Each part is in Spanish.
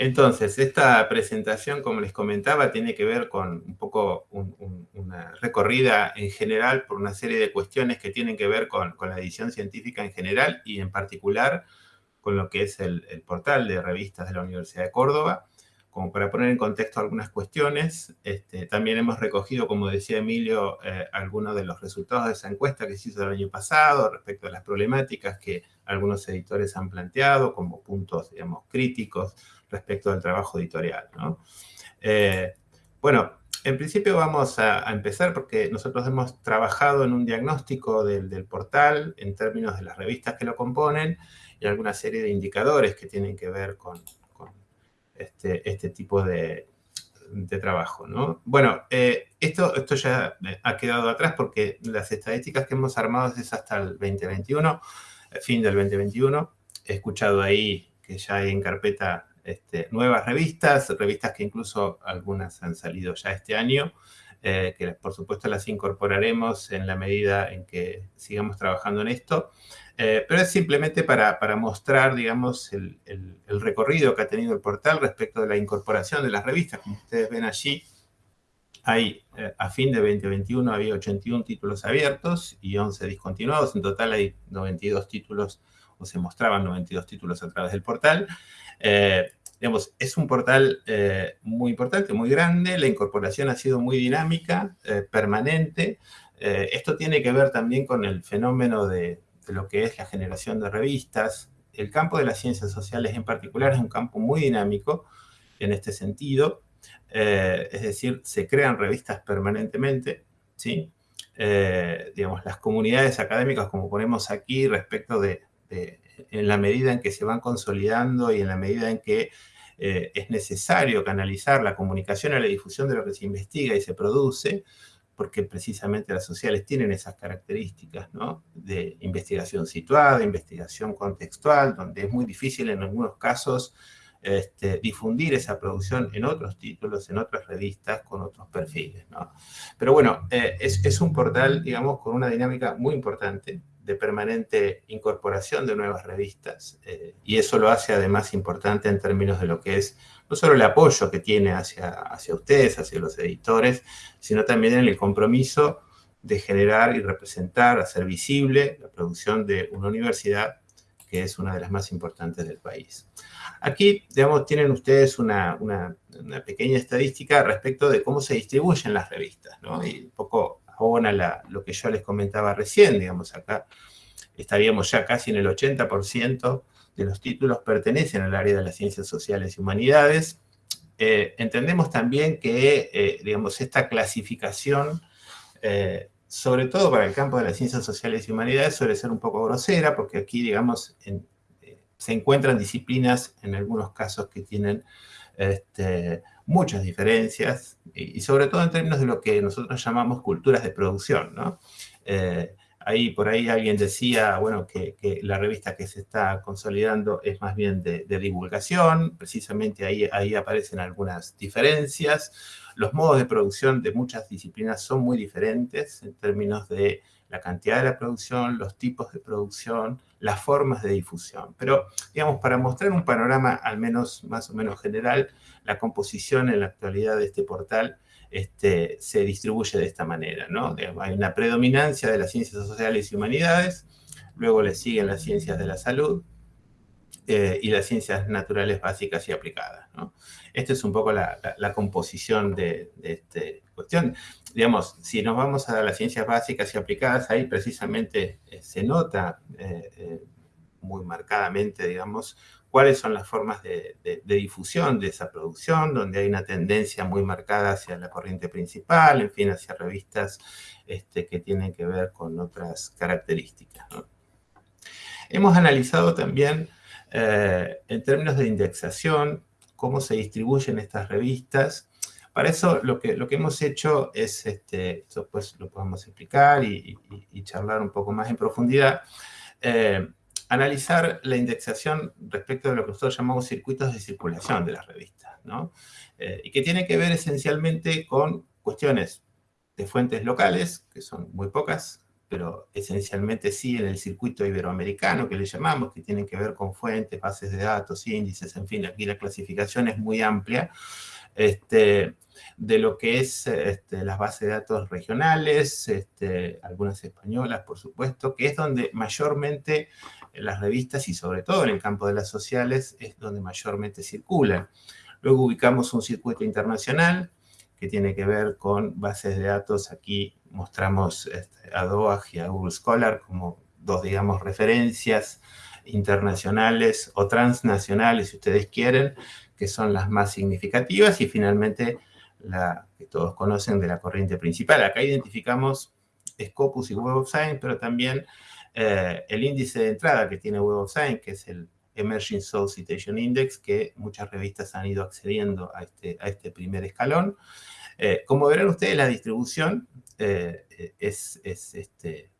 Entonces, esta presentación, como les comentaba, tiene que ver con un poco una recorrida en general por una serie de cuestiones que tienen que ver con, la edición científica en general y en particular con lo que es el, portal de revistas de la Universidad de Córdoba. Como para poner en contexto algunas cuestiones, este, también hemos recogido, como decía Emilio, eh, algunos de los resultados de esa encuesta que se hizo el año pasado respecto a las problemáticas que algunos editores han planteado como puntos, digamos, críticos, respecto al trabajo editorial. Eh, bueno, en principio vamos a, empezar porque nosotros hemos trabajado en un diagnóstico del, portal en términos de las revistas que lo componen y alguna serie de indicadores que tienen que ver con, este, este, tipo de, trabajo. Bueno, eh, esto, esto ya ha quedado atrás porque las estadísticas que hemos armado es hasta el 2021, fin del 2021. He escuchado ahí que ya hay en carpeta este, nuevas revistas, revistas que incluso algunas han salido ya este año, eh, que por supuesto las incorporaremos en la medida en que sigamos trabajando en esto, eh, pero es simplemente para, mostrar, digamos, el, recorrido que ha tenido el portal respecto de la incorporación de las revistas. Como ustedes ven allí, hay, eh, a fin de 2021 había 81 títulos abiertos y 11 discontinuados. En total hay 92 títulos, o se mostraban 92 títulos a través del portal digamos, es un portal eh, muy importante, muy grande, la incorporación ha sido muy dinámica, eh, permanente. Eh, esto tiene que ver también con el fenómeno de, lo que es la generación de revistas. El campo de las ciencias sociales en particular es un campo muy dinámico en este sentido. es decir, se crean revistas permanentemente, ¿sí? digamos, las comunidades académicas, como ponemos aquí, respecto de en la medida en que se van consolidando y en la medida en que eh, es necesario canalizar la comunicación a la difusión de lo que se investiga y se produce, porque precisamente las sociales tienen esas características, ¿no? De investigación situada, investigación contextual, donde es muy difícil en algunos casos este, difundir esa producción en otros títulos, en otras revistas, con otros perfiles. Pero bueno, eh, es, es un portal, digamos, con una dinámica muy importante, de permanente incorporación de nuevas revistas eh, y eso lo hace además importante en términos de lo que es no solo el apoyo que tiene hacia, hacia ustedes, hacia los editores, sino también en el compromiso de generar y representar, hacer visible la producción de una universidad que es una de las más importantes del país. Aquí, digamos, tienen ustedes una, una, pequeña estadística respecto de cómo se distribuyen las revistas, ¿no? Y un poco abona lo que yo les comentaba recién, digamos, acá estaríamos ya casi en el 80% de los títulos pertenecen al área de las ciencias sociales y humanidades. Eh, entendemos también que, eh, digamos, esta clasificación, eh, sobre todo para el campo de las ciencias sociales y humanidades, suele ser un poco grosera, porque aquí, digamos, se encuentran disciplinas, en algunos casos, que tienen este, muchas diferencias, y, sobre todo en términos de lo que nosotros llamamos culturas de producción, ¿no? Eh, ahí, por ahí alguien decía, bueno, que, la revista que se está consolidando es más bien de, divulgación, precisamente ahí, ahí aparecen algunas diferencias. Los modos de producción de muchas disciplinas son muy diferentes en términos de la cantidad de la producción, los tipos de producción, las formas de difusión. Pero, digamos, para mostrar un panorama al menos más o menos general, la composición en la actualidad de este portal este, se distribuye de esta manera, ¿no? Hay una predominancia de las ciencias sociales y humanidades, luego le siguen las ciencias de la salud, eh, y las ciencias naturales básicas y aplicadas. ¿no? Esta es un poco la, composición de, esta cuestión. Digamos, si nos vamos a las ciencias básicas y aplicadas, ahí precisamente eh, se nota eh, muy marcadamente, digamos, cuáles son las formas de, difusión de esa producción, donde hay una tendencia muy marcada hacia la corriente principal, en fin, hacia revistas este, que tienen que ver con otras características. Hemos analizado también eh, en términos de indexación, cómo se distribuyen estas revistas. Para eso lo que, lo que hemos hecho es, este, después lo podemos explicar y, charlar un poco más en profundidad, eh, analizar la indexación respecto de lo que nosotros llamamos circuitos de circulación de las revistas, ¿no? Eh, y que tiene que ver esencialmente con cuestiones de fuentes locales, que son muy pocas, pero esencialmente sí en el circuito iberoamericano que le llamamos, que tienen que ver con fuentes, bases de datos, índices, en fin, aquí la clasificación es muy amplia, este, de lo que es este, las bases de datos regionales, este, algunas españolas, por supuesto, que es donde mayormente las revistas y sobre todo en el campo de las sociales es donde mayormente circulan. Luego ubicamos un circuito internacional que tiene que ver con bases de datos. Aquí mostramos este, a DOAG y a Google Scholar como dos, digamos, referencias internacionales o transnacionales, si ustedes quieren, que son las más significativas. Y finalmente, la que todos conocen de la corriente principal. Acá identificamos Scopus y Web of Science, pero también eh, el índice de entrada que tiene Web of Science, que es el Emerging Soul Citation Index, que muchas revistas han ido accediendo a este, este primer escalón. Eh, como verán ustedes, la distribución eh, es, este,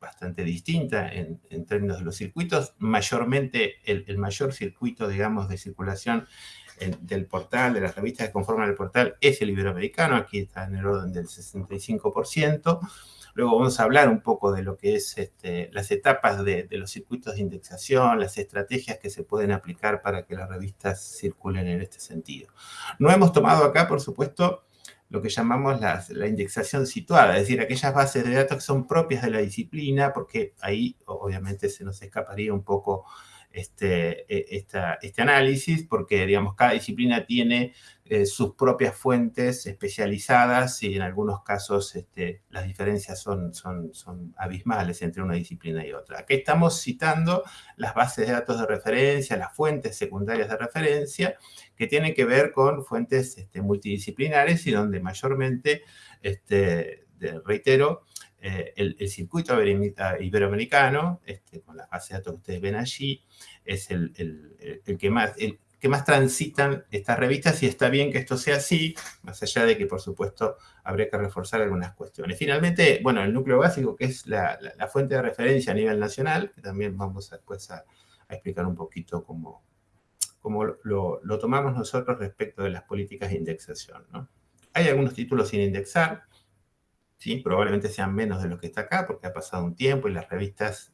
bastante distinta en, términos de los circuitos. Mayormente, el, mayor circuito, digamos, de circulación del portal, de las revistas que conforman el portal, es el iberoamericano. Aquí está en el orden del 65%. Luego vamos a hablar un poco de lo que es este, las etapas de, los circuitos de indexación, las estrategias que se pueden aplicar para que las revistas circulen en este sentido. No hemos tomado acá, por supuesto, lo que llamamos la indexación situada, es decir, aquellas bases de datos que son propias de la disciplina, porque ahí obviamente se nos escaparía un poco este, e, este análisis, porque digamos, cada disciplina tiene eh, sus propias fuentes especializadas y en algunos casos este, las diferencias son, son, abismales entre una disciplina y otra. Aquí estamos citando las bases de datos de referencia, las fuentes secundarias de referencia, que tienen que ver con fuentes este, multidisciplinares y donde mayormente, este, reitero, eh, el, circuito iberoamericano, este, con las bases de datos que ustedes ven allí, es el, el que más, que más transitan estas revistas y está bien que esto sea así, más allá de que, por supuesto, habría que reforzar algunas cuestiones. Finalmente, bueno, el núcleo básico, que es la, fuente de referencia a nivel nacional, que también vamos después a, explicar un poquito cómo, cómo lo, tomamos nosotros respecto de las políticas de indexación. Hay algunos títulos sin indexar, ¿sí? probablemente sean menos de lo que está acá, porque ha pasado un tiempo y las revistas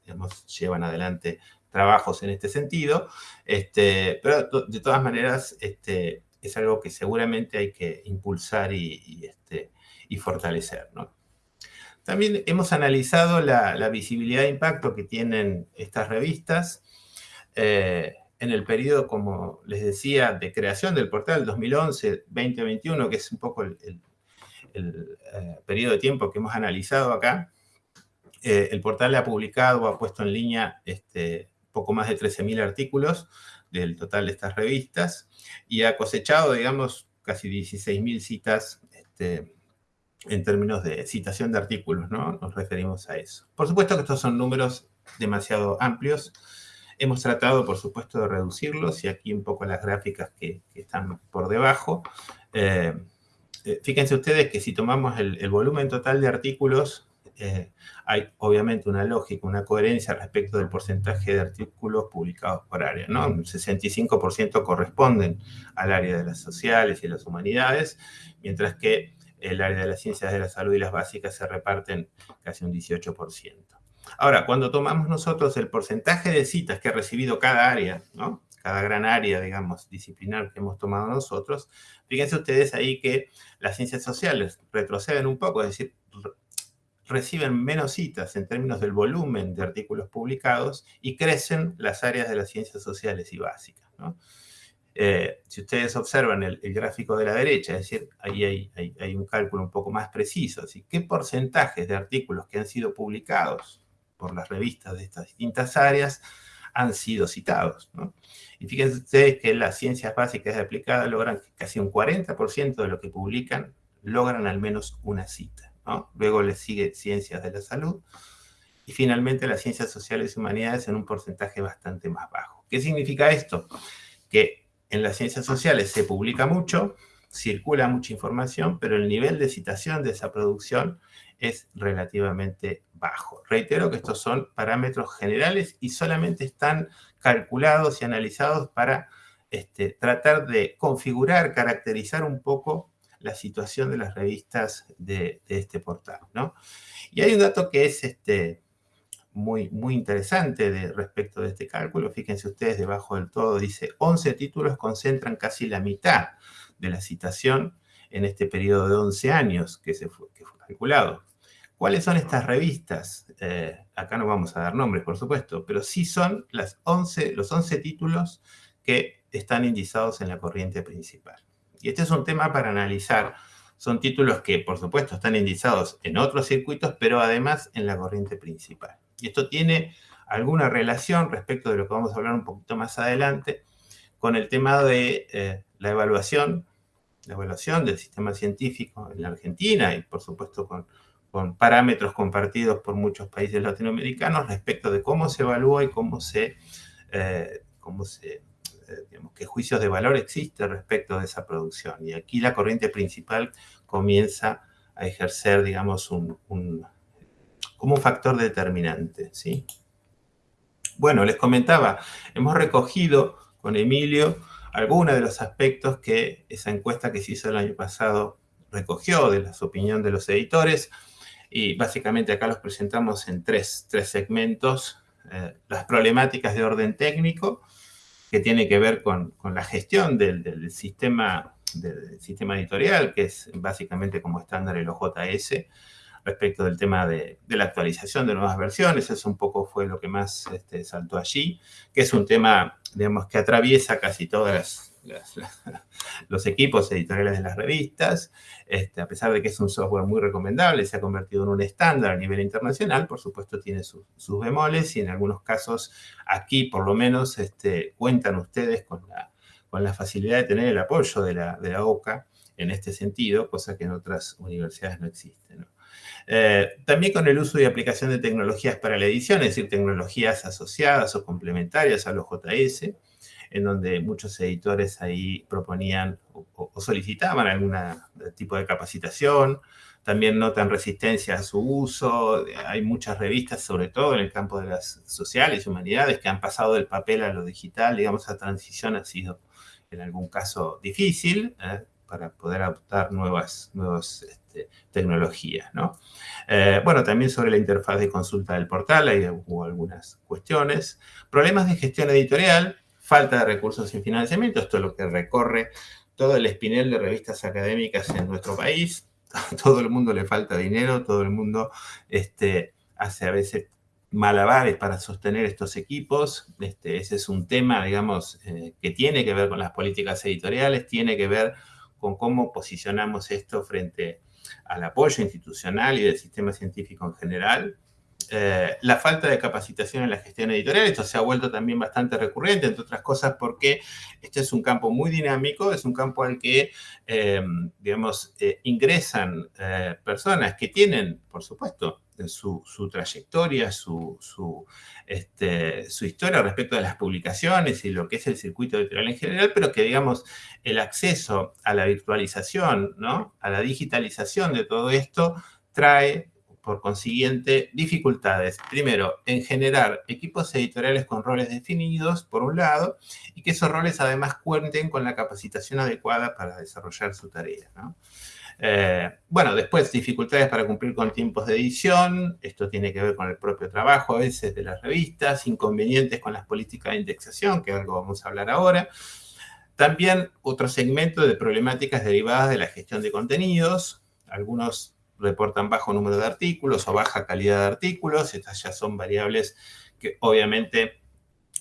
llevan adelante trabajos en este sentido, este, pero de todas maneras este, es algo que seguramente hay que impulsar y, este, y fortalecer. También hemos analizado la, visibilidad e impacto que tienen estas revistas eh, en el periodo, como les decía, de creación del portal 2011-2021, que es un poco el, eh, periodo de tiempo que hemos analizado acá. Eh, el portal ha publicado, ha puesto en línea este, poco más de 13.000 artículos del total de estas revistas y ha cosechado, digamos, casi 16.000 citas este, en términos de citación de artículos, ¿no? Nos referimos a eso. Por supuesto que estos son números demasiado amplios. Hemos tratado, por supuesto, de reducirlos y aquí un poco las gráficas que, están por debajo. Eh, eh, fíjense ustedes que si tomamos el volumen total de artículos eh, hay obviamente una lógica, una coherencia respecto del porcentaje de artículos publicados por área. ¿no? Un 65% corresponden al área de las sociales y las humanidades, mientras que el área de las ciencias de la salud y las básicas se reparten casi un 18%. Ahora, cuando tomamos nosotros el porcentaje de citas que ha recibido cada área, ¿no? Cada gran área, digamos, disciplinar que hemos tomado nosotros, fíjense ustedes ahí que las ciencias sociales retroceden un poco, es decir, reciben menos citas en términos del volumen de artículos publicados y crecen las áreas de las ciencias sociales y básicas. Eh, si ustedes observan el, gráfico de la derecha, es decir, ahí hay, un cálculo un poco más preciso, así qué porcentajes de artículos que han sido publicados por las revistas de estas distintas áreas han sido citados. Y fíjense ustedes que las ciencias básicas aplicadas logran casi un 40% de lo que publican logran al menos una cita. Luego le sigue ciencias de la salud. Y finalmente las ciencias sociales y humanidades en un porcentaje bastante más bajo. ¿Qué significa esto? Que en las ciencias sociales se publica mucho, circula mucha información, pero el nivel de citación de esa producción es relativamente bajo. Reitero que estos son parámetros generales y solamente están calculados y analizados para este, tratar de configurar, caracterizar un poco la situación de las revistas de, este portal, ¿no? Y hay un dato que es este, muy, muy interesante respecto de este cálculo. Fíjense ustedes, debajo del todo dice 11 títulos concentran casi la mitad de la citación en este periodo de 11 años que, se fue, que fue calculado. ¿Cuáles son estas revistas? Eh, acá no vamos a dar nombres, por supuesto, pero sí son las 11, los 11 títulos que están indizados en la corriente principal. Y este es un tema para analizar. Son títulos que, por supuesto, están indizados en otros circuitos, pero además en la corriente principal. Y esto tiene alguna relación respecto de lo que vamos a hablar un poquito más adelante con el tema de eh, la evaluación, la evaluación del sistema científico en la Argentina y por supuesto con, con parámetros compartidos por muchos países latinoamericanos respecto de cómo se evalúa y cómo se, eh, cómo se eh, digamos, qué juicios de valor existen respecto de esa producción. Y aquí la corriente principal comienza a ejercer, digamos, un, como un factor determinante. ¿sí? Bueno, les comentaba, hemos recogido con Emilio algunos de los aspectos que esa encuesta que se hizo el año pasado recogió de las opiniones de los editores y básicamente acá los presentamos en tres, segmentos. Eh, las problemáticas de orden técnico, que tiene que ver con, la gestión del, sistema, del sistema editorial, que es básicamente como estándar el OJS, respecto del tema de, la actualización de nuevas versiones. Eso un poco fue lo que más este, saltó allí, que es un tema, digamos, que atraviesa casi todos los equipos editoriales de las revistas. Este, a pesar de que es un software muy recomendable, se ha convertido en un estándar a nivel internacional, por supuesto tiene sus bemoles y en algunos casos aquí por lo menos este, cuentan ustedes con la, con la facilidad de tener el apoyo de la, de la OCA en este sentido, cosa que en otras universidades no existe. Eh, también con el uso y aplicación de tecnologías para la edición, es decir, tecnologías asociadas o complementarias a los JS, en donde muchos editores ahí proponían o, solicitaban algún tipo de capacitación, también notan resistencia a su uso, hay muchas revistas, sobre todo en el campo de las sociales y humanidades, que han pasado del papel a lo digital, digamos, esa transición ha sido en algún caso difícil ¿eh? para poder adoptar nuevas, este, tecnologías. ¿no? Eh, bueno, también sobre la interfaz de consulta del portal, hay, hubo algunas cuestiones. Problemas de gestión editorial, falta de recursos y financiamiento, esto es lo que recorre todo el espinel de revistas académicas en nuestro país. Todo el mundo le falta dinero, todo el mundo este, hace a veces malabares para sostener estos equipos. Este, ese es un tema, digamos, eh, que tiene que ver con las políticas editoriales, tiene que ver con cómo posicionamos esto frente al apoyo institucional y del sistema científico en general. Eh, la falta de capacitación en la gestión editorial, esto se ha vuelto también bastante recurrente, entre otras cosas porque este es un campo muy dinámico, es un campo al que, eh, digamos, eh, ingresan personas que tienen, por supuesto, su, trayectoria, su, este, su, historia respecto de las publicaciones y lo que es el circuito editorial en general, pero que, digamos, el acceso a la virtualización, ¿no? a la digitalización de todo esto, trae, por consiguiente, dificultades. Primero, en generar equipos editoriales con roles definidos, por un lado, y que esos roles además cuenten con la capacitación adecuada para desarrollar su tarea. Eh, bueno, después dificultades para cumplir con tiempos de edición, esto tiene que ver con el propio trabajo a veces de las revistas, inconvenientes con las políticas de indexación, que algo vamos a hablar ahora. También otro segmento de problemáticas derivadas de la gestión de contenidos, algunos reportan bajo número de artículos o baja calidad de artículos, estas ya son variables que obviamente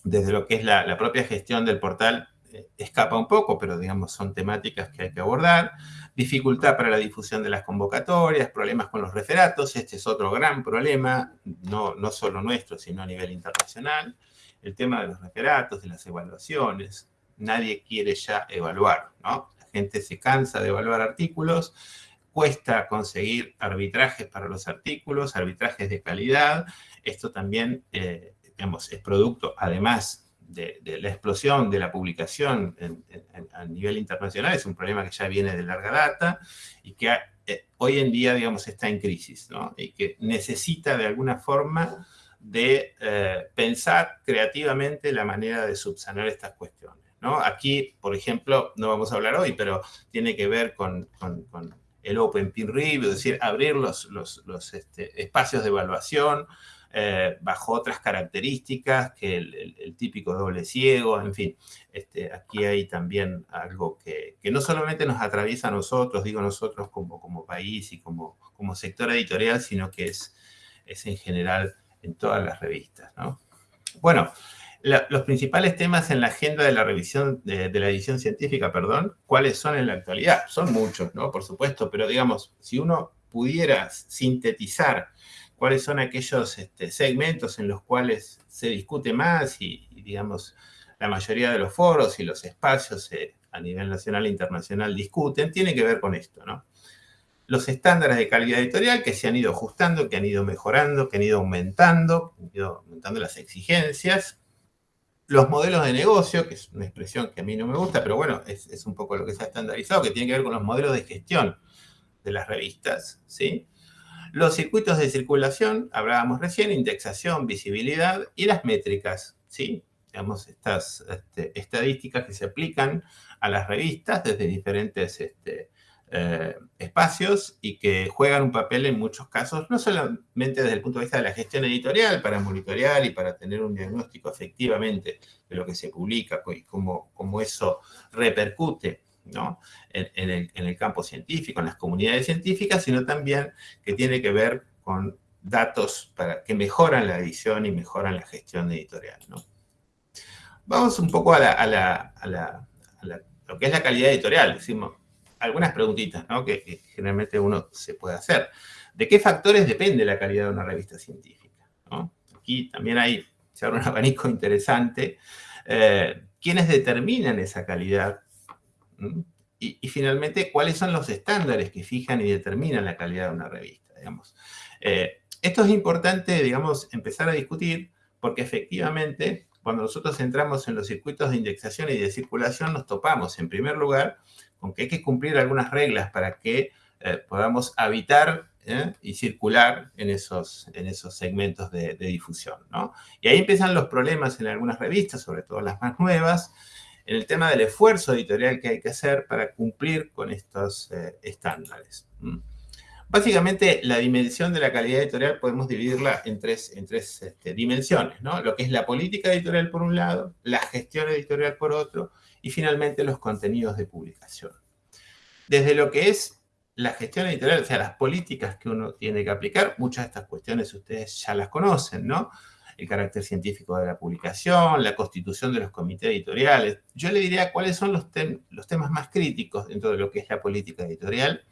desde lo que es la, propia gestión del portal eh, escapa un poco, pero digamos son temáticas que hay que abordar dificultad para la difusión de las convocatorias, problemas con los referatos, este es otro gran problema, no, no solo nuestro, sino a nivel internacional, el tema de los referatos, de las evaluaciones, nadie quiere ya evaluar, ¿no? La gente se cansa de evaluar artículos, cuesta conseguir arbitrajes para los artículos, arbitrajes de calidad, esto también, eh, digamos, es producto, además de, la explosión de la publicación a nivel internacional es un problema que ya viene de larga data y que eh, hoy en día, digamos, está en crisis, ¿no? Y que necesita de alguna forma de eh, pensar creativamente la manera de subsanar estas cuestiones, ¿no? Aquí, por ejemplo, no vamos a hablar hoy, pero tiene que ver con, el Open Peer Review, es decir, abrir los, este, espacios de evaluación eh, bajo otras características que el, típico doble ciego, en fin. Este, aquí hay también algo que, no solamente nos atraviesa a nosotros, digo nosotros como, como país y como, como sector editorial, sino que es, es en general en todas las revistas, ¿no? Bueno, los principales temas en la agenda de la revisión, de, la edición científica, perdón, ¿cuáles son en la actualidad? Son muchos, ¿no? Por supuesto, pero digamos, si uno pudiera sintetizar cuáles son aquellos este, segmentos en los cuales se discute más y, digamos, la mayoría de los foros y los espacios eh, a nivel nacional e internacional discuten, tiene que ver con esto, ¿no? Los estándares de calidad editorial que se han ido ajustando, que han ido mejorando, que han ido aumentando, han ido aumentando las exigencias, los modelos de negocio, que es una expresión que a mí no me gusta, pero bueno, es, un poco lo que se ha estandarizado, que tiene que ver con los modelos de gestión de las revistas, ¿sí? Los circuitos de circulación, hablábamos recién, indexación, visibilidad y las métricas, ¿sí? Digamos, estas este, estadísticas que se aplican a las revistas desde diferentes este, eh, espacios y que juegan un papel en muchos casos, no solamente desde el punto de vista de la gestión editorial, para monitorear y para tener un diagnóstico efectivamente de lo que se publica y cómo, cómo eso repercute ¿no? en, el, en, el, campo científico, en las comunidades científicas, sino también que tiene que ver con datos para, que mejoran la edición y mejoran la gestión editorial. ¿no? Vamos un poco a, la, a, la, a, la, lo que es la calidad editorial. Decimos, algunas preguntitas ¿no? que, generalmente uno se puede hacer. ¿De qué factores depende la calidad de una revista científica? Aquí también hay, se abre un abanico interesante. Eh, ¿Quiénes determinan esa calidad? ¿Mm? Y, finalmente, ¿cuáles son los estándares que fijan y determinan la calidad de una revista? Digamos? Eh, esto es importante, digamos, empezar a discutir porque efectivamente, cuando nosotros entramos en los circuitos de indexación y de circulación, nos topamos, en primer lugar, aunque hay que cumplir algunas reglas para que eh, podamos habitar ¿eh? y circular en esos, en esos segmentos de, difusión. ¿no? Y ahí empiezan los problemas en algunas revistas, sobre todo las más nuevas, en el tema del esfuerzo editorial que hay que hacer para cumplir con estos eh, estándares. Básicamente, la dimensión de la calidad editorial podemos dividirla en tres, en tres este, dimensiones, ¿no? Lo que es la política editorial por un lado, la gestión editorial por otro, y finalmente los contenidos de publicación. Desde lo que es la gestión editorial, o sea, las políticas que uno tiene que aplicar, muchas de estas cuestiones ustedes ya las conocen, ¿no? El carácter científico de la publicación, la constitución de los comités editoriales. Yo le diría cuáles son los, los temas más críticos dentro de lo que es la política editorial.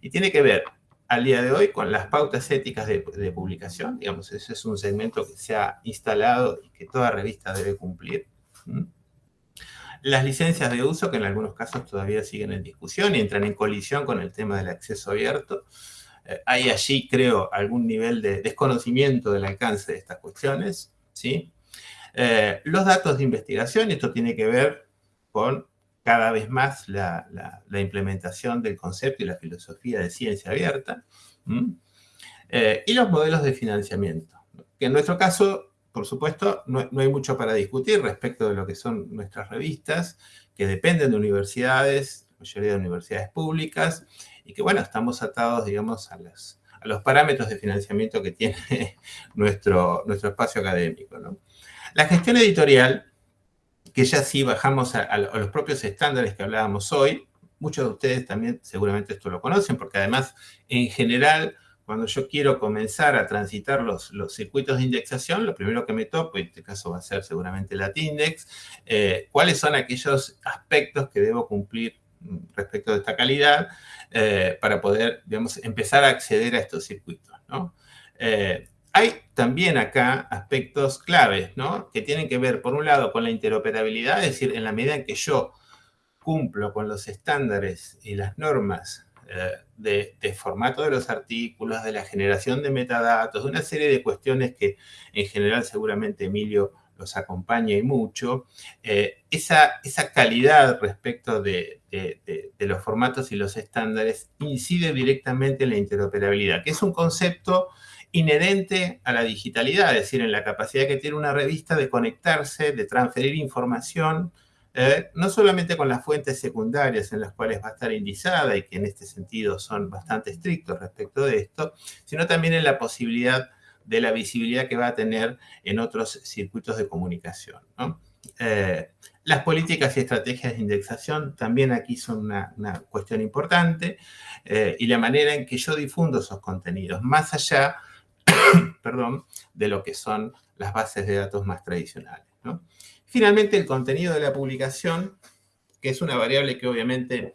Y tiene que ver, al día de hoy, con las pautas éticas de, publicación. Digamos, ese es un segmento que se ha instalado y que toda revista debe cumplir. Las licencias de uso, que en algunos casos todavía siguen en discusión y entran en colisión con el tema del acceso abierto. Eh, hay allí, creo, algún nivel de desconocimiento del alcance de estas cuestiones. ¿sí? Eh, los datos de investigación, esto tiene que ver con cada vez más la, implementación del concepto y la filosofía de ciencia abierta. Eh, y los modelos de financiamiento, que en nuestro caso por supuesto, no, hay mucho para discutir respecto de lo que son nuestras revistas, que dependen de universidades, mayoría de universidades públicas, y que, bueno, estamos atados, digamos, a, a los parámetros de financiamiento que tiene nuestro, nuestro espacio académico. La gestión editorial, que ya sí bajamos a, a los propios estándares que hablábamos hoy, muchos de ustedes también seguramente esto lo conocen, porque además, en general, cuando yo quiero comenzar a transitar los, los, circuitos de indexación, lo primero que me topo, en este caso va a ser seguramente la Tindex, eh, cuáles son aquellos aspectos que debo cumplir respecto de esta calidad eh, para poder, digamos, empezar a acceder a estos circuitos, ¿no? Eh, hay también acá aspectos claves, ¿no? Que tienen que ver, por un lado, con la interoperabilidad, es decir, en la medida en que yo cumplo con los estándares y las normas eh, de, formato de los artículos, de la generación de metadatos, de una serie de cuestiones que en general seguramente Emilio los acompaña y mucho, eh, esa, esa, calidad respecto de, los formatos y los estándares incide directamente en la interoperabilidad, que es un concepto inherente a la digitalidad, es decir, en la capacidad que tiene una revista de conectarse, de transferir información, eh, no solamente con las fuentes secundarias en las cuales va a estar indizada y que en este sentido son bastante estrictos respecto de esto, sino también en la posibilidad de la visibilidad que va a tener en otros circuitos de comunicación. Eh, las políticas y estrategias de indexación también aquí son una, cuestión importante eh, y la manera en que yo difundo esos contenidos, más allá perdón, de lo que son las bases de datos más tradicionales. Finalmente, el contenido de la publicación, que es una variable que obviamente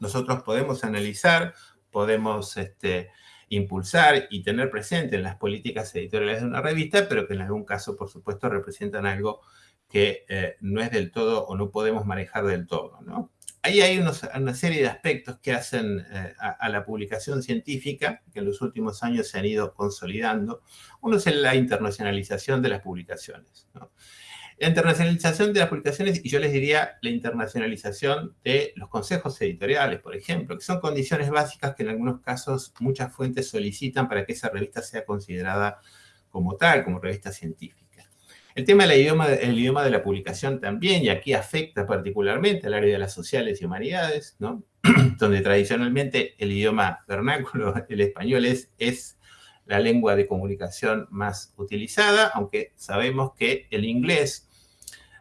nosotros podemos analizar, podemos este, impulsar y tener presente en las políticas editoriales de una revista, pero que en algún caso, por supuesto, representan algo que eh, no es del todo o no podemos manejar del todo. ¿no? Ahí hay una serie de aspectos que hacen eh, a, la publicación científica, que en los últimos años se han ido consolidando. Uno es la internacionalización de las publicaciones. La internacionalización de las publicaciones, y yo les diría la internacionalización de los consejos editoriales, por ejemplo, que son condiciones básicas que en algunos casos muchas fuentes solicitan para que esa revista sea considerada como tal, como revista científica. El tema del idioma, el idioma de la publicación también, y aquí afecta particularmente al área de las sociales y humanidades, ¿no? donde tradicionalmente el idioma vernáculo, el español, es, es la lengua de comunicación más utilizada, aunque sabemos que el inglés,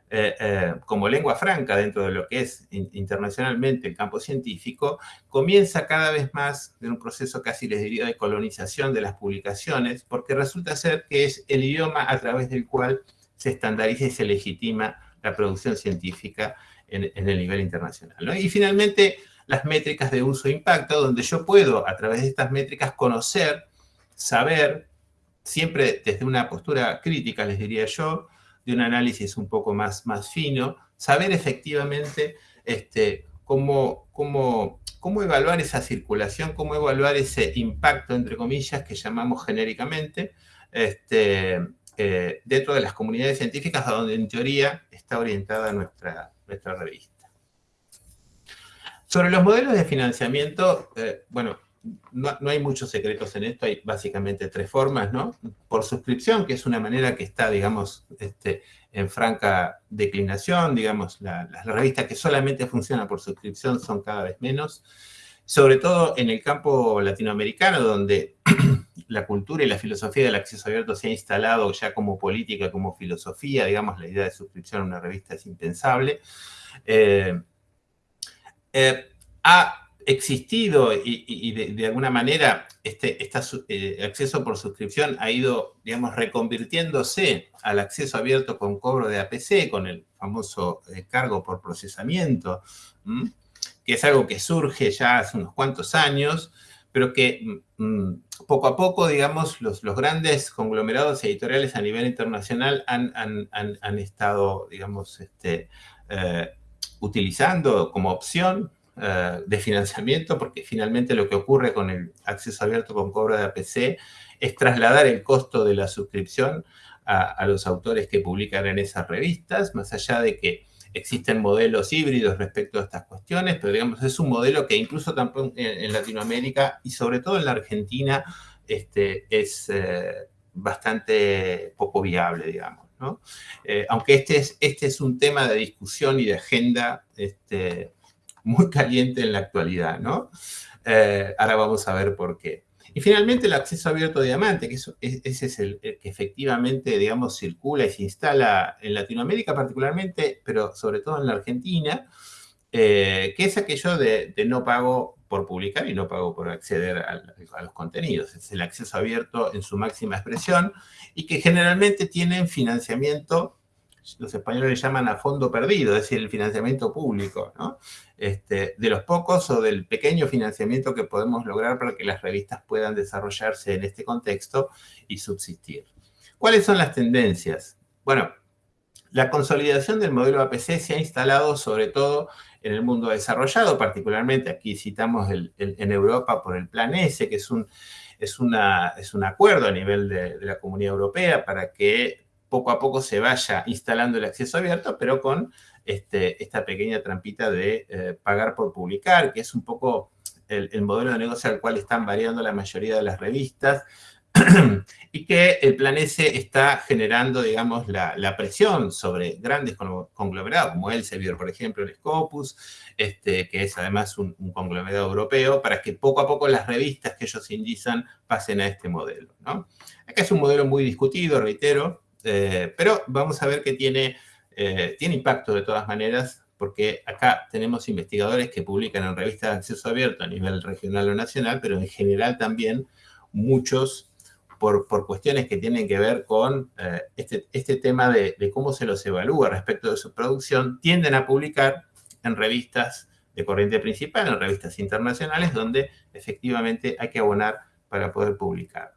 eh, eh, como lengua franca dentro de lo que es internacionalmente el campo científico, comienza cada vez más en un proceso casi les diría de colonización de las publicaciones, porque resulta ser que es el idioma a través del cual se estandariza y se legitima la producción científica en, el nivel internacional. Y finalmente, las métricas de uso e impacto, donde yo puedo, a través de estas métricas, conocer, saber, siempre desde una postura crítica, les diría yo, de un análisis un poco más, más fino, saber efectivamente este, cómo, cómo, cómo evaluar esa circulación, cómo evaluar ese impacto, entre comillas, que llamamos genéricamente, este, eh, dentro de las comunidades científicas a donde en teoría está orientada nuestra, nuestra revista. Sobre los modelos de financiamiento, eh, bueno, no, hay muchos secretos en esto, hay básicamente tres formas, ¿no? Por suscripción, que es una manera que está, digamos, este, en franca declinación, digamos, las revistas que solamente funcionan por suscripción son cada vez menos, sobre todo en el campo latinoamericano, donde la cultura y la filosofía del acceso abierto se ha instalado ya como política, como filosofía, digamos, la idea de suscripción a una revista es impensable. Eh, eh, ha existido y, de, alguna manera este, eh, acceso por suscripción ha ido, digamos, reconvirtiéndose al acceso abierto con cobro de APC, con el famoso cargo por procesamiento, que es algo que surge ya hace unos cuantos años, pero que mm, mm, poco a poco, digamos, los, los, grandes conglomerados editoriales a nivel internacional han, han, han, estado, digamos, este, eh, utilizando como opción eh, de financiamiento, porque finalmente lo que ocurre con el acceso abierto con cobro de APC es trasladar el costo de la suscripción a los autores que publican en esas revistas, más allá de que existen modelos híbridos respecto a estas cuestiones, pero digamos, es un modelo que incluso en, Latinoamérica y sobre todo en la Argentina este, es eh, bastante poco viable, digamos. ¿no? Eh, aunque este es, este es un tema de discusión y de agenda este, muy caliente en la actualidad, ¿no? Eh, ahora vamos a ver por qué. Y finalmente el acceso abierto a diamante, que ese es el, que efectivamente, digamos, circula y se instala en Latinoamérica particularmente, pero sobre todo en la Argentina, eh, que es aquello de, no pago por publicar y no pago por acceder a, los contenidos. Es el acceso abierto en su máxima expresión y que generalmente tienen financiamiento los españoles le llaman a fondo perdido, es decir, el financiamiento público. Este, de los pocos o del pequeño financiamiento que podemos lograr para que las revistas puedan desarrollarse en este contexto y subsistir. ¿Cuáles son las tendencias? Bueno, la consolidación del modelo APC se ha instalado sobre todo en el mundo desarrollado, particularmente aquí citamos en Europa por el Plan S, que es un, es una, es un acuerdo a nivel de la Comunidad Europea para que poco a poco se vaya instalando el acceso abierto, pero con este, esta pequeña trampita de eh, pagar por publicar, que es un poco el, modelo de negocio al cual están variando la mayoría de las revistas, y que el plan S está generando, digamos, la, presión sobre grandes conglomerados, como Elsevier, por ejemplo, el Scopus, este, que es además un, conglomerado europeo, para que poco a poco las revistas que ellos indizan pasen a este modelo. Acá es un modelo muy discutido, reitero, eh, pero vamos a ver que tiene, eh, tiene impacto de todas maneras, porque acá tenemos investigadores que publican en revistas de acceso abierto a nivel regional o nacional, pero en general también muchos por, cuestiones que tienen que ver con eh, este, este, tema de, cómo se los evalúa respecto de su producción, tienden a publicar en revistas de corriente principal, en revistas internacionales, donde efectivamente hay que abonar para poder publicar.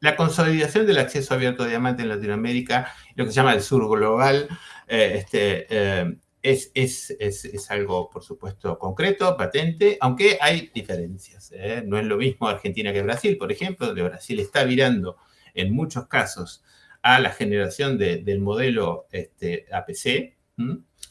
La consolidación del acceso abierto a diamante en Latinoamérica, lo que se llama el sur global, eh, este, eh, es, es, algo, por supuesto, concreto, patente, aunque hay diferencias. ¿eh? No es lo mismo Argentina que Brasil, por ejemplo, donde Brasil está virando en muchos casos a la generación del modelo este, APC.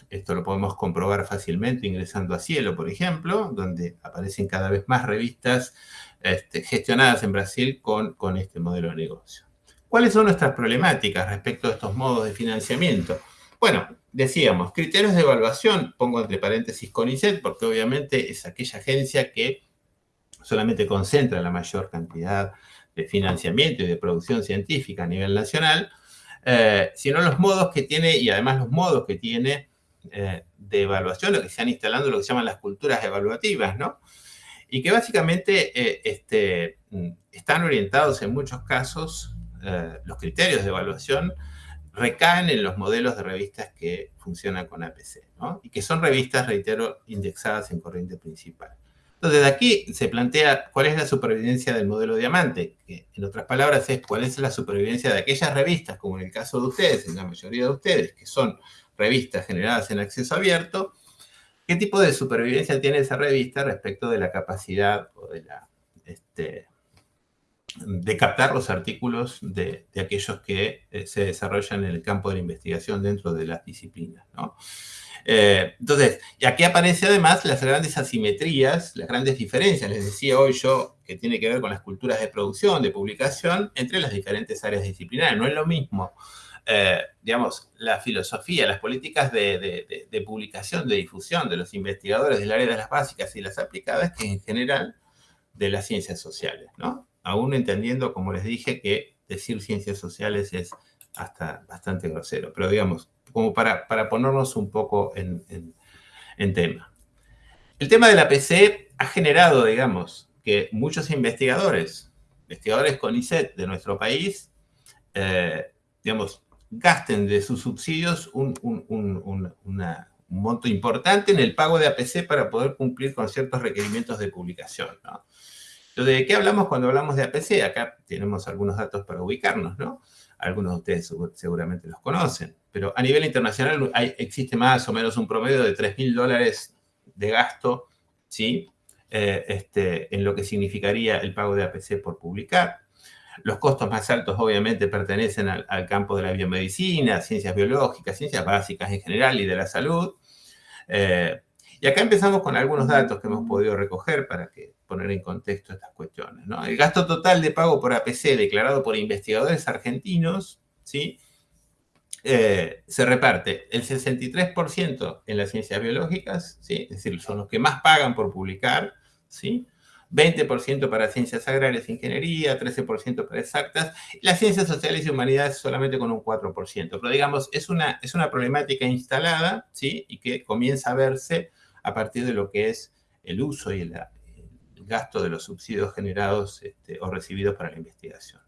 Esto lo podemos comprobar fácilmente ingresando a Cielo, por ejemplo, donde aparecen cada vez más revistas este, gestionadas en Brasil con, con este modelo de negocio. ¿Cuáles son nuestras problemáticas respecto a estos modos de financiamiento? Bueno, decíamos, criterios de evaluación, pongo entre paréntesis CONICET, porque obviamente es aquella agencia que solamente concentra la mayor cantidad de financiamiento y de producción científica a nivel nacional, eh, sino los modos que tiene, y además los modos que tiene eh, de evaluación, lo que se han instalando lo que se llaman las culturas evaluativas, ¿no? Y que básicamente eh, este, están orientados en muchos casos, los criterios de evaluación, recaen en los modelos de revistas que funcionan con APC, ¿no? Y que son revistas, reitero, indexadas en corriente principal. Entonces, de aquí se plantea cuál es la supervivencia del modelo diamante, que en otras palabras es cuál es la supervivencia de aquellas revistas, como en el caso de ustedes, en la mayoría de ustedes, que son revistas generadas en acceso abierto, qué tipo de supervivencia tiene esa revista respecto de la capacidad este, de captar los artículos de, aquellos que eh, se desarrollan en el campo de la investigación dentro de las disciplinas. ¿no? Eh, entonces, aquí aparece además las grandes asimetrías, las grandes diferencias, les decía hoy yo, que tiene que ver con las culturas de producción, de publicación, entre las diferentes áreas disciplinares. No es lo mismo, eh, digamos, la filosofía, las políticas de, de, publicación, de difusión de los investigadores del área de las básicas y las aplicadas, que en general de las ciencias sociales, ¿no? aún entendiendo, como les dije, que decir ciencias sociales es hasta bastante grosero, pero digamos, como para, para ponernos un poco en, tema. El tema de la PC ha generado, digamos, que muchos investigadores, investigadores con ICET de nuestro país, eh, digamos, gasten de sus subsidios un, monto importante en el pago de APC para poder cumplir con ciertos requerimientos de publicación. ¿no? ¿de qué hablamos cuando hablamos de APC? Acá tenemos algunos datos para ubicarnos, ¿no? Algunos de ustedes seguramente los conocen, pero a nivel internacional existe más o menos un promedio de 3.000 dólares de gasto, ¿sí? Eh, este, en lo que significaría el pago de APC por publicar. Los costos más altos obviamente pertenecen al, campo de la biomedicina, ciencias biológicas, ciencias básicas en general y de la salud. Eh, y acá empezamos con algunos datos que hemos podido recoger para que poner en contexto estas cuestiones. El gasto total de pago por APC declarado por investigadores argentinos ¿sí? Eh, se reparte el 63% en las ciencias biológicas, ¿sí? es decir, son los que más pagan por publicar, ¿sí? 20% para ciencias agrarias e ingeniería, 13% para exactas, las ciencias sociales y humanidades solamente con un 4%. Pero digamos, es una, es una problemática instalada, ¿sí? Y que comienza a verse a partir de lo que es el uso y el, gasto de los subsidios generados este, o recibidos para la investigación.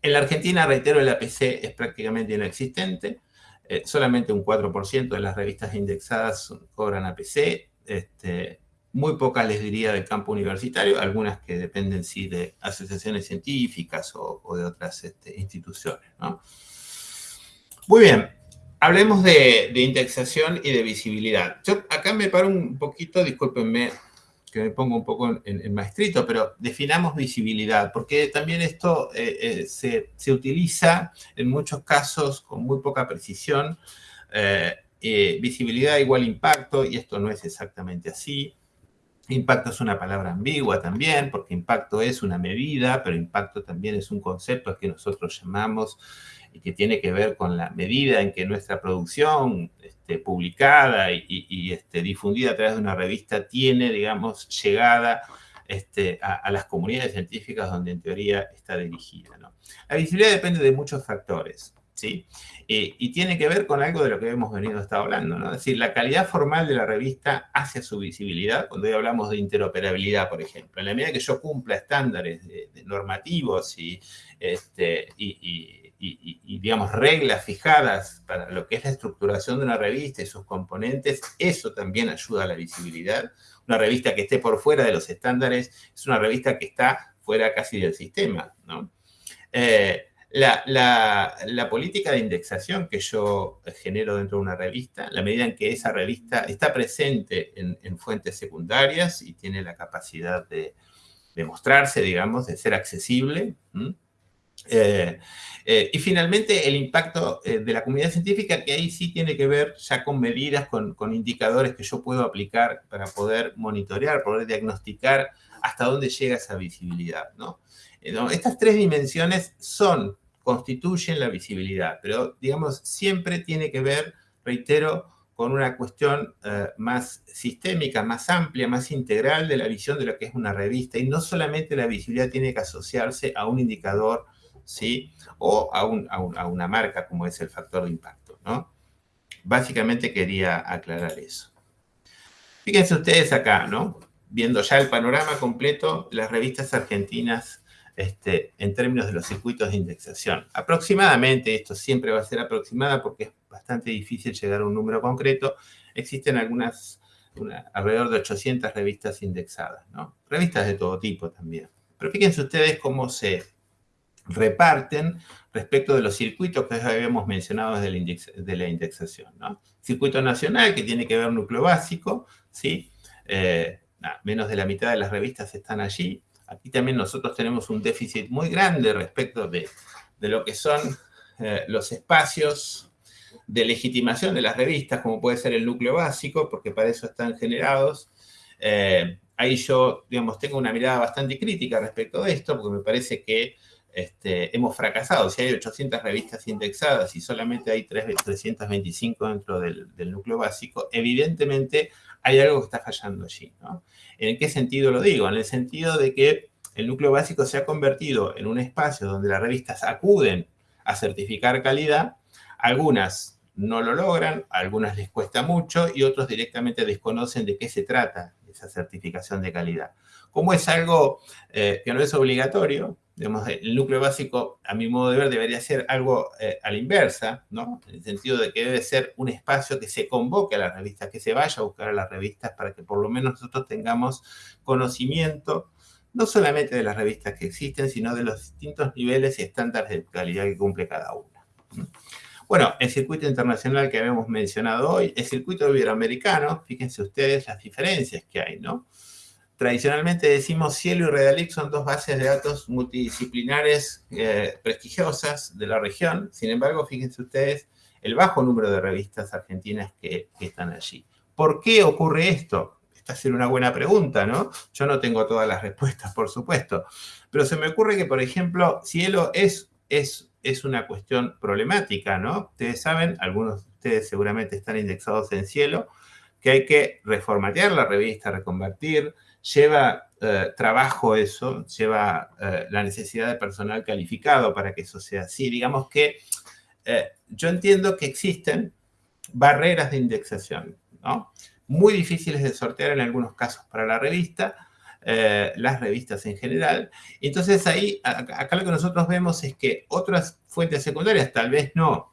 En la Argentina, reitero, el APC es prácticamente inexistente. Eh, solamente un 4% de las revistas indexadas cobran APC. Este, muy pocas les diría del campo universitario, algunas que dependen sí de asociaciones científicas o, de otras este, instituciones. Muy bien, hablemos de, indexación y de visibilidad. Yo acá me paro un poquito, discúlpenme que me pongo un poco en, maestrito, pero definamos visibilidad, porque también esto eh, eh, se, utiliza en muchos casos con muy poca precisión. Eh, visibilidad igual impacto, y esto no es exactamente así. Impacto es una palabra ambigua también, porque impacto es una medida, pero impacto también es un concepto que nosotros llamamos y que tiene que ver con la medida en que nuestra producción este, publicada y, este, difundida a través de una revista tiene, digamos, llegada este, a, las comunidades científicas donde en teoría está dirigida. La visibilidad depende de muchos factores. ¿Sí? Eh, y tiene que ver con algo de lo que hemos venido hablando, ¿no? Es decir, la calidad formal de la revista hacia su visibilidad, cuando hoy hablamos de interoperabilidad, por ejemplo. En la medida que yo cumpla estándares normativos y, este, y, digamos, reglas fijadas para lo que es la estructuración de una revista y sus componentes, eso también ayuda a la visibilidad. Una revista que esté por fuera de los estándares es una revista que está fuera casi del sistema, ¿no? Eh, la, política de indexación que yo genero dentro de una revista, la medida en que esa revista está presente en, fuentes secundarias y tiene la capacidad de, mostrarse, digamos, de ser accesible. Eh, eh, y finalmente el impacto eh, de la comunidad científica, que ahí sí tiene que ver ya con medidas, con, con indicadores que yo puedo aplicar para poder monitorear, poder diagnosticar hasta dónde llega esa visibilidad. ¿no? Estas tres dimensiones son constituyen la visibilidad, pero digamos, siempre tiene que ver, reitero, con una cuestión eh, más sistémica, más amplia, más integral de la visión de lo que es una revista. Y no solamente la visibilidad tiene que asociarse a un indicador, ¿sí? O a, una marca como es el factor de impacto, ¿no? Básicamente quería aclarar eso. Fíjense ustedes acá, ¿no? Viendo ya el panorama completo, las revistas argentinas este, en términos de los circuitos de indexación. Aproximadamente, esto siempre va a ser aproximada porque es bastante difícil llegar a un número concreto, existen algunas, alrededor de 800 revistas indexadas, ¿no? Revistas de todo tipo también. Pero fíjense ustedes cómo se reparten respecto de los circuitos que habíamos mencionado de la indexación, ¿no? Circuito nacional, que tiene que ver núcleo básico, ¿sí? Eh, menos de la mitad de las revistas están allí. Aquí también nosotros tenemos un déficit muy grande respecto de, lo que son eh, los espacios de legitimación de las revistas, como puede ser el núcleo básico, porque para eso están generados. Eh, ahí yo, digamos, tengo una mirada bastante crítica respecto de esto, porque me parece que este, hemos fracasado. Si hay 800 revistas indexadas y solamente hay 325 dentro del núcleo básico, evidentemente hay algo que está fallando allí. ¿no? ¿En qué sentido lo digo? En el sentido de que el núcleo básico se ha convertido en un espacio donde las revistas acuden a certificar calidad, algunas no lo logran, algunas les cuesta mucho y otros directamente desconocen de qué se trata esa certificación de calidad. Como es algo eh, que no es obligatorio, el núcleo básico, a mi modo de ver, debería ser algo eh, a la inversa, ¿no? En el sentido de que debe ser un espacio que se convoque a las revistas, que se vaya a buscar a las revistas para que por lo menos nosotros tengamos conocimiento, no solamente de las revistas que existen, sino de los distintos niveles y estándares de calidad que cumple cada una. Bueno, el circuito internacional que habíamos mencionado hoy, el circuito iberoamericano, fíjense ustedes las diferencias que hay, ¿no? Tradicionalmente decimos Cielo y Redalic son dos bases de datos multidisciplinares eh, prestigiosas de la región. Sin embargo, fíjense ustedes el bajo número de revistas argentinas que, están allí. ¿Por qué ocurre esto? Esta es una buena pregunta, ¿no? Yo no tengo todas las respuestas, por supuesto. Pero se me ocurre que, por ejemplo, Cielo es, es, es una cuestión problemática, ¿no? Ustedes saben, algunos de ustedes seguramente están indexados en Cielo, que hay que reformatear la revista, reconvertir, lleva eh, trabajo eso, lleva eh, la necesidad de personal calificado para que eso sea así. Digamos que eh, yo entiendo que existen barreras de indexación, ¿no? Muy difíciles de sortear en algunos casos para la revista, las revistas en general. Entonces ahí, acá lo que nosotros vemos es que otras fuentes secundarias, tal vez no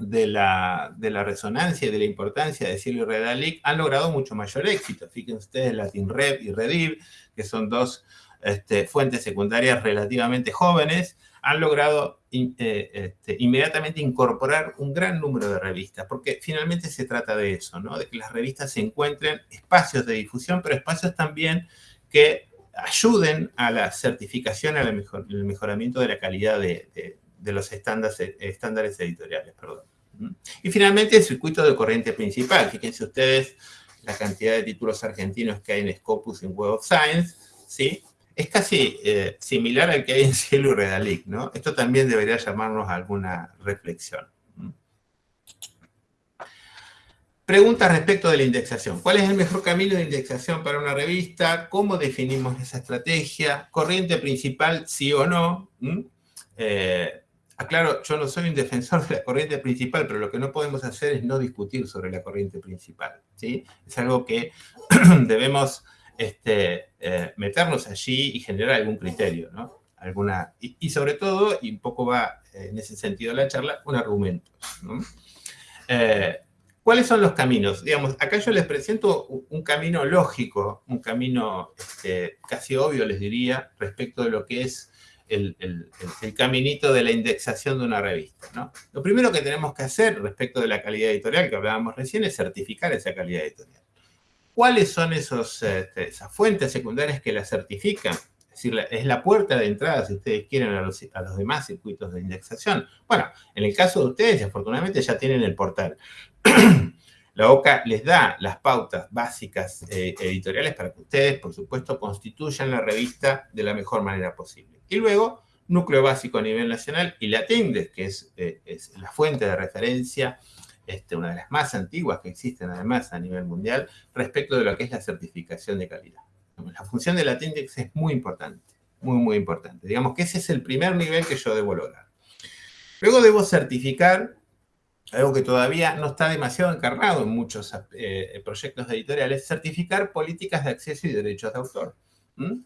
de la, de la resonancia y de la importancia de y Redalic han logrado mucho mayor éxito. Fíjense ustedes, LatinRep y Rediv, que son dos este, fuentes secundarias relativamente jóvenes, han logrado eh, este, inmediatamente incorporar un gran número de revistas, porque finalmente se trata de eso, ¿no? de que las revistas se encuentren espacios de difusión, pero espacios también que ayuden a la certificación, al mejor, mejoramiento de la calidad de, de los estándares, editoriales. Perdón. Y finalmente el circuito de corriente principal. Fíjense ustedes la cantidad de títulos argentinos que hay en Scopus en Web of Science, ¿sí? Es casi eh, similar al que hay en Cielo y Redalic, ¿no? Esto también debería llamarnos a alguna reflexión. Preguntas respecto de la indexación. ¿Cuál es el mejor camino de indexación para una revista? ¿Cómo definimos esa estrategia? ¿Corriente principal, sí o no? Eh, aclaro, yo no soy un defensor de la corriente principal, pero lo que no podemos hacer es no discutir sobre la corriente principal. ¿sí? Es algo que debemos este, eh, meternos allí y generar algún criterio, ¿no? Alguna, y, sobre todo, y un poco va en ese sentido la charla, un argumento. Eh, ¿Cuáles son los caminos? Digamos, acá yo les presento un camino lógico, un camino este, casi obvio, les diría, respecto de lo que es el, caminito de la indexación de una revista. ¿no? Lo primero que tenemos que hacer respecto de la calidad editorial que hablábamos recién es certificar esa calidad editorial. ¿Cuáles son esos, este, esas fuentes secundarias que la certifican? Es decir, es la puerta de entrada, si ustedes quieren, a los, demás circuitos de indexación. Bueno, en el caso de ustedes, afortunadamente ya tienen el portal. La OCA les da las pautas básicas eh, editoriales para que ustedes, por supuesto, constituyan la revista de la mejor manera posible. Y luego, núcleo básico a nivel nacional y la que es, es la fuente de referencia, este, una de las más antiguas que existen además a nivel mundial, respecto de lo que es la certificación de calidad. La función de la es muy importante, muy, muy importante. Digamos que ese es el primer nivel que yo debo lograr. Luego debo certificar algo que todavía no está demasiado encarnado en muchos eh, proyectos editoriales, certificar políticas de acceso y derechos de autor,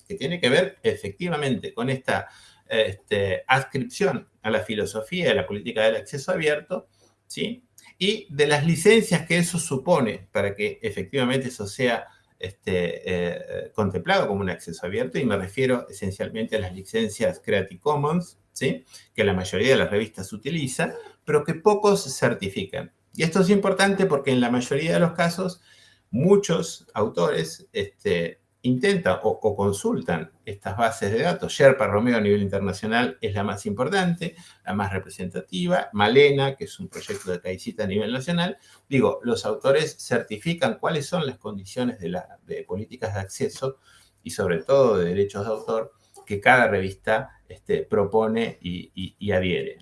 que tiene que ver efectivamente con esta este, adscripción a la filosofía de la política del acceso abierto, ¿sí? y de las licencias que eso supone para que efectivamente eso sea este, eh, contemplado como un acceso abierto, y me refiero esencialmente a las licencias Creative Commons, ¿sí? que la mayoría de las revistas utiliza, pero que pocos certifican. Y esto es importante porque en la mayoría de los casos, muchos autores este, intentan o, consultan estas bases de datos. Sherpa Romeo a nivel internacional es la más importante, la más representativa. Malena, que es un proyecto de CAICITA a nivel nacional. Digo, los autores certifican cuáles son las condiciones de, la, políticas de acceso y sobre todo de derechos de autor que cada revista este, propone y, adhiere.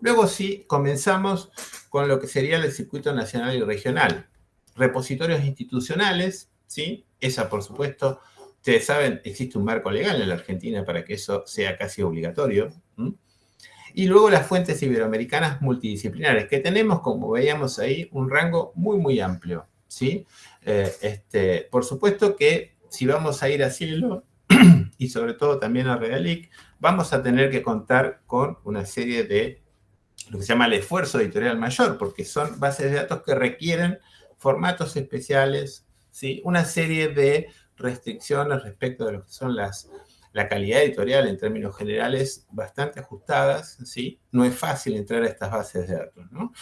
Luego sí, comenzamos con lo que sería el circuito nacional y regional. Repositorios institucionales, ¿sí? Esa, por supuesto, ustedes saben, existe un marco legal en la Argentina para que eso sea casi obligatorio. Y luego las fuentes iberoamericanas multidisciplinares, que tenemos, como veíamos ahí, un rango muy, muy amplio, ¿sí? Eh, este, por supuesto que si vamos a ir a cielo, y sobre todo también a Redalic, vamos a tener que contar con una serie de lo que se llama el esfuerzo editorial mayor, porque son bases de datos que requieren formatos especiales, ¿sí? una serie de restricciones respecto de lo que son las, la calidad editorial en términos generales bastante ajustadas, ¿sí? No es fácil entrar a estas bases de datos, ¿no?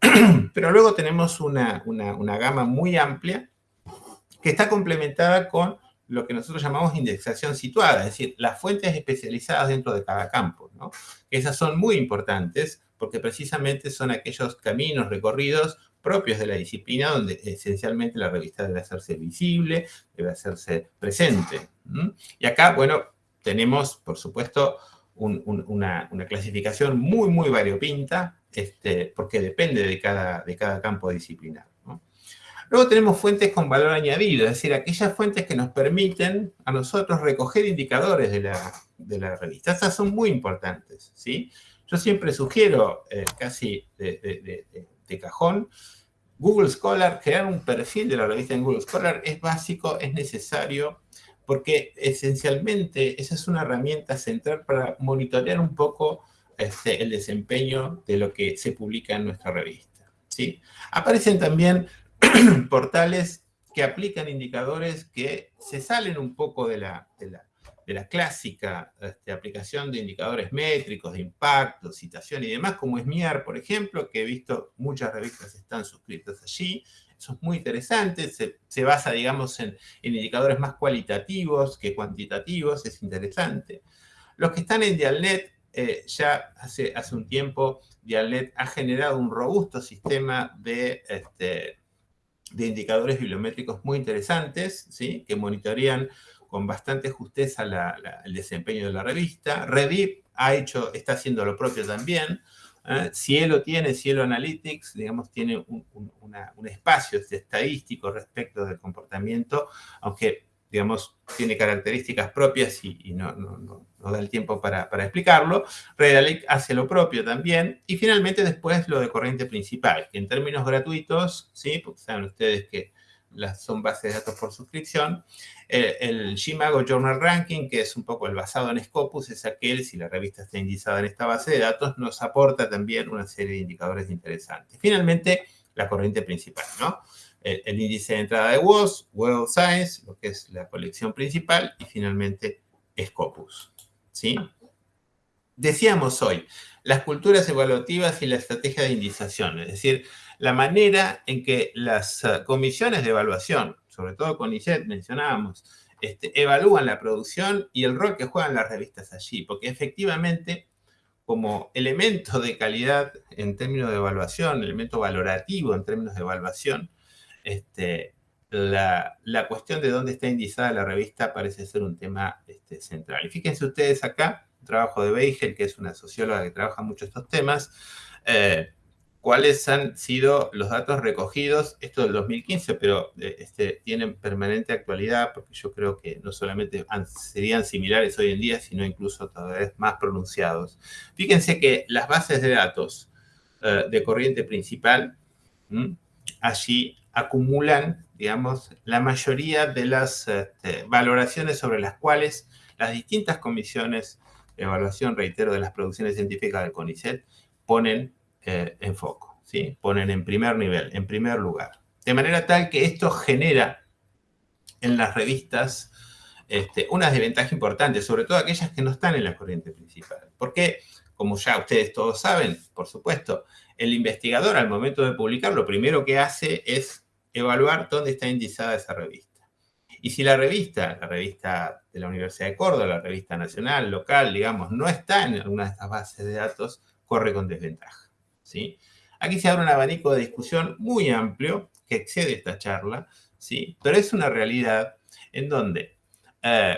Pero luego tenemos una, una, una gama muy amplia que está complementada con lo que nosotros llamamos indexación situada, es decir, las fuentes especializadas dentro de cada campo. ¿no? Esas son muy importantes porque precisamente son aquellos caminos recorridos propios de la disciplina donde esencialmente la revista debe hacerse visible, debe hacerse presente. Y acá, bueno, tenemos, por supuesto, una, clasificación muy, muy variopinta, este, porque depende de cada, de cada campo disciplinar. Luego tenemos fuentes con valor añadido, es decir, aquellas fuentes que nos permiten a nosotros recoger indicadores de la, revista. Estas son muy importantes, ¿sí? Yo siempre sugiero, eh, casi de, cajón, Google Scholar, crear un perfil de la revista en Google Scholar es básico, es necesario, porque esencialmente esa es una herramienta central para monitorear un poco este, el desempeño de lo que se publica en nuestra revista. ¿sí? Aparecen también portales que aplican indicadores que se salen un poco de la, de la, clásica este, aplicación de indicadores métricos, de impacto, citación y demás, como es MIAR, por ejemplo, que he visto muchas revistas están suscritas allí. Eso es muy interesante, se, basa, digamos, en, indicadores más cualitativos que cuantitativos, es interesante. Los que están en Dialnet, eh, ya hace, hace un tiempo, Dialnet ha generado un robusto sistema de... Este, de indicadores bibliométricos muy interesantes, ¿sí? que monitorean con bastante justeza el desempeño de la revista. Redip ha hecho, está haciendo lo propio también. ¿eh? Cielo tiene, Cielo Analytics, digamos, tiene un, espacio estadístico respecto del comportamiento, aunque digamos, tiene características propias y, no, no, da el tiempo para, explicarlo. Redalic hace lo propio también. Y finalmente después lo de corriente principal, que en términos gratuitos, ¿sí? porque saben ustedes que las, son bases de datos por suscripción, el, el Gmago Journal Ranking, que es un poco el basado en Scopus, es aquel, si la revista está indizada en esta base de datos, nos aporta también una serie de indicadores interesantes. Finalmente, la corriente principal, ¿no? el, índice de entrada de WOS, World Science, lo que es la colección principal, y finalmente Scopus. ¿sí? Decíamos hoy, las culturas evaluativas y la estrategia de indización, es decir, la manera en que las eh, comisiones de evaluación, sobre todo con ICET mencionábamos, este, evalúan la producción y el rol que juegan las revistas allí, porque efectivamente como elemento de calidad en términos de evaluación, elemento valorativo en términos de evaluación, este, la, cuestión de dónde está indizada la revista parece ser un tema este, central. Y fíjense ustedes acá, un trabajo de Beigel, que es una socióloga que trabaja mucho estos temas, eh, cuáles han sido los datos recogidos, esto del 2015, pero eh, este, tienen permanente actualidad, porque yo creo que no solamente serían similares hoy en día, sino incluso todavía más pronunciados. Fíjense que las bases de datos eh, de corriente principal, allí acumulan, digamos, la mayoría de las este, valoraciones sobre las cuales las distintas comisiones de evaluación, reitero, de las producciones científicas del CONICET ponen eh, en foco, ¿sí? ponen en primer nivel, en primer lugar. De manera tal que esto genera en las revistas este, una desventaja importante, sobre todo aquellas que no están en la corriente principal. Porque, como ya ustedes todos saben, por supuesto, el investigador al momento de publicar lo primero que hace es evaluar dónde está indizada esa revista. Y si la revista, la revista de la Universidad de Córdoba, la revista nacional, local, digamos, no está en alguna de estas bases de datos, corre con desventaja. ¿Sí? Aquí se abre un abanico de discusión muy amplio que excede esta charla, ¿sí? pero es una realidad en donde eh,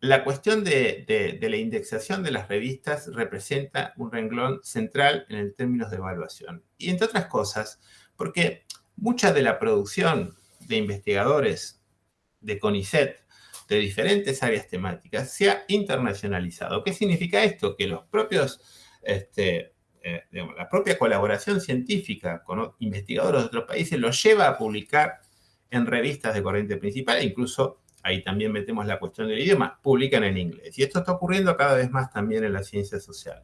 la cuestión de, la indexación de las revistas representa un renglón central en el términos de evaluación. Y entre otras cosas, porque mucha de la producción de investigadores de CONICET de diferentes áreas temáticas se ha internacionalizado. ¿Qué significa esto? Que los propios, este, eh, la propia colaboración científica con investigadores de otros países los lleva a publicar en revistas de corriente principal, e incluso ahí también metemos la cuestión del idioma, publican en inglés. Y esto está ocurriendo cada vez más también en las ciencias sociales.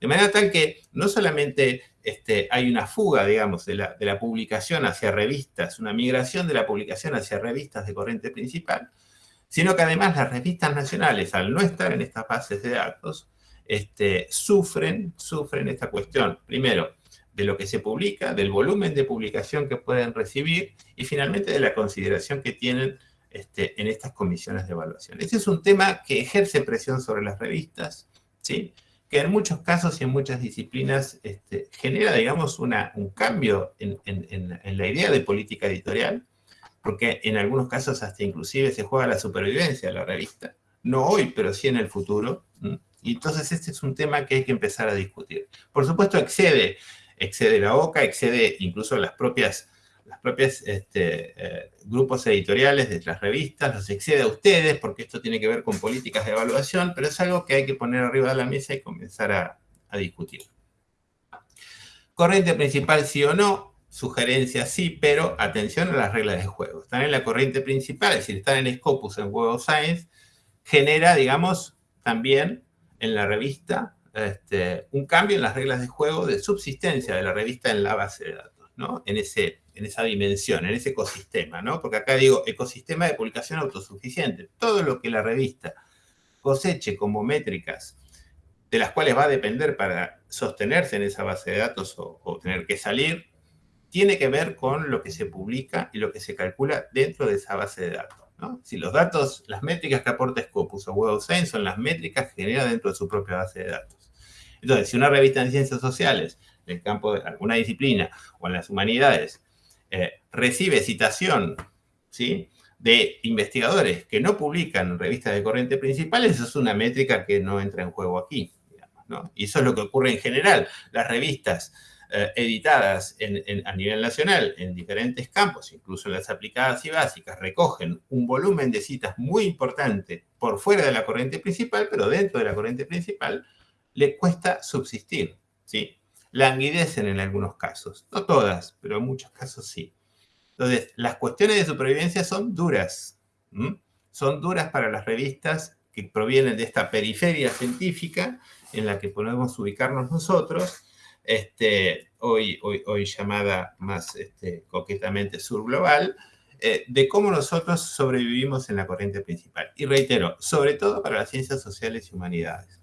De manera tal que no solamente este, hay una fuga, digamos, de la, publicación hacia revistas, una migración de la publicación hacia revistas de corriente principal, sino que además las revistas nacionales, al no estar en estas bases de datos, este, sufren, sufren esta cuestión, primero, de lo que se publica, del volumen de publicación que pueden recibir y finalmente de la consideración que tienen este, en estas comisiones de evaluación. Ese es un tema que ejerce presión sobre las revistas, ¿sí? que en muchos casos y en muchas disciplinas este, genera, digamos, una, un cambio en, la idea de política editorial, porque en algunos casos hasta inclusive se juega la supervivencia de la revista. No hoy, pero sí en el futuro. Y entonces este es un tema que hay que empezar a discutir. Por supuesto, excede, excede la OCA, excede incluso las propias las propias este, eh, grupos editoriales de las revistas, los excede a ustedes, porque esto tiene que ver con políticas de evaluación, pero es algo que hay que poner arriba de la mesa y comenzar a, discutir. Corriente principal sí o no, sugerencia sí, pero atención a las reglas de juego. Están en la corriente principal, es decir, están en Scopus, en Web of Science, genera, digamos, también en la revista este, un cambio en las reglas de juego de subsistencia de la revista en la base de datos, ¿no? En ese en esa dimensión, en ese ecosistema, ¿no? Porque acá digo ecosistema de publicación autosuficiente. Todo lo que la revista coseche como métricas de las cuales va a depender para sostenerse en esa base de datos o, tener que salir, tiene que ver con lo que se publica y lo que se calcula dentro de esa base de datos. ¿No? Si los datos, las métricas que aporta Scopus o Web Science son las métricas que genera dentro de su propia base de datos. Entonces, si una revista en ciencias sociales, en el campo de alguna disciplina o en las humanidades, eh, recibe citación, ¿sí? de investigadores que no publican revistas de corriente principal, eso es una métrica que no entra en juego aquí. Y eso es lo que ocurre en general. Las revistas eh, editadas a nivel nacional en diferentes campos, incluso las aplicadas y básicas, recogen un volumen de citas muy importante por fuera de la corriente principal, pero dentro de la corriente principal le cuesta subsistir. ¿sí? Languidecen en algunos casos, no todas, pero en muchos casos sí. Entonces, las cuestiones de supervivencia son duras. Son duras para las revistas que provienen de esta periferia científica en la que podemos ubicarnos nosotros, este, hoy, llamada más este, coquetamente surglobal, eh, de cómo nosotros sobrevivimos en la corriente principal. Y reitero, sobre todo para las ciencias sociales y humanidades.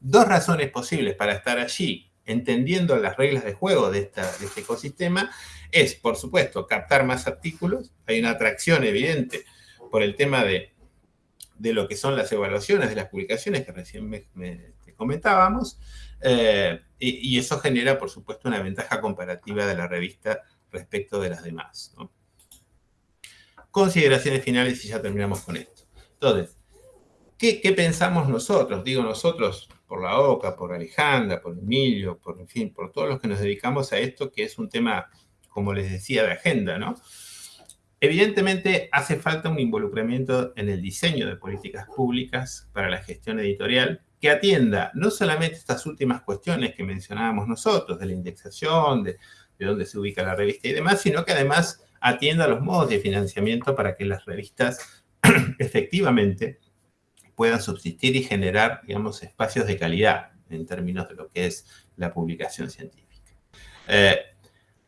Dos razones posibles para estar allí, entendiendo las reglas de juego de este ecosistema, es, por supuesto, captar más artículos. Hay una atracción evidente por el tema de, de lo que son las evaluaciones de las publicaciones que recién me, este, comentábamos. Eh, y, eso genera, por supuesto, una ventaja comparativa de la revista respecto de las demás. Consideraciones finales y ya terminamos con esto. Entonces, ¿qué, ¿qué, pensamos nosotros? Digo nosotros, por la OCA, por Alejandra, por Emilio, por, fin, por todos los que nos dedicamos a esto, que es un tema como les decía, de agenda, ¿no? Evidentemente hace falta un involucramiento en el diseño de políticas públicas para la gestión editorial que atienda no solamente estas últimas cuestiones que mencionábamos nosotros, de la indexación, de, dónde se ubica la revista y demás, sino que además atienda los modos de financiamiento para que las revistas efectivamente puedan subsistir y generar, digamos, espacios de calidad en términos de lo que es la publicación científica. Eh,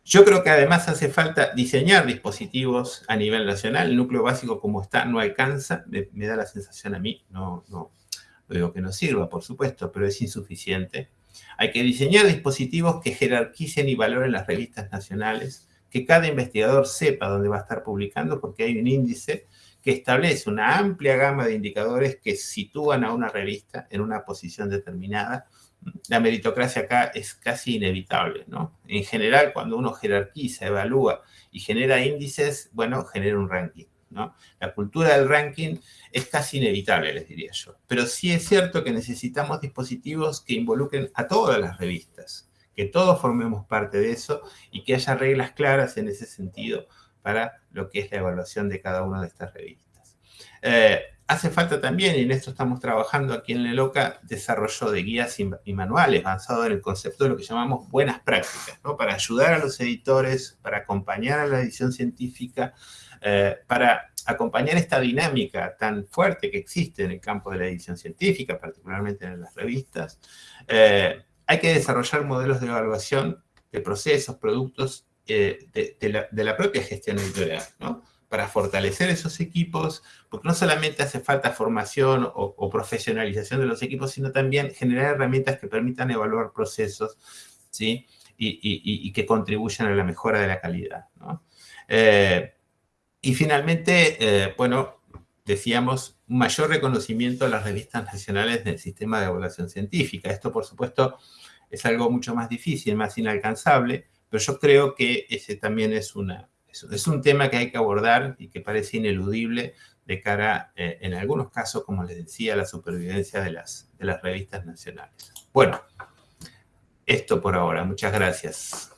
yo creo que además hace falta diseñar dispositivos a nivel nacional. El núcleo básico como está no alcanza, me, da la sensación a mí, no, digo que no sirva, por supuesto, pero es insuficiente. Hay que diseñar dispositivos que jerarquicen y valoren las revistas nacionales, que cada investigador sepa dónde va a estar publicando, porque hay un índice que establece una amplia gama de indicadores que sitúan a una revista en una posición determinada la meritocracia acá es casi inevitable, ¿no? En general, cuando uno jerarquiza, evalúa y genera índices, bueno, genera un ranking, La cultura del ranking es casi inevitable, les diría yo. Pero sí es cierto que necesitamos dispositivos que involucren a todas las revistas, que todos formemos parte de eso y que haya reglas claras en ese sentido para lo que es la evaluación de cada una de estas revistas. Eh, hace falta también, y en esto estamos trabajando aquí en Leloca, desarrollo de guías y, manuales basado en el concepto de lo que llamamos buenas prácticas, ¿no? para ayudar a los editores, para acompañar a la edición científica, eh, para acompañar esta dinámica tan fuerte que existe en el campo de la edición científica, particularmente en las revistas. Eh, hay que desarrollar modelos de evaluación de procesos, productos eh, de, la, de, la, propia gestión editorial, ¿no? para fortalecer esos equipos, porque no solamente hace falta formación o, profesionalización de los equipos, sino también generar herramientas que permitan evaluar procesos, ¿sí? Y, que contribuyan a la mejora de la calidad, eh, y finalmente, eh, bueno, decíamos, un mayor reconocimiento a las revistas nacionales del sistema de evaluación científica. Esto, por supuesto, es algo mucho más difícil, más inalcanzable, pero yo creo que ese también es una, es un tema que hay que abordar y que parece ineludible de cara, eh, en algunos casos, como les decía, a la supervivencia de las, de las revistas nacionales. Bueno, esto por ahora. Muchas gracias.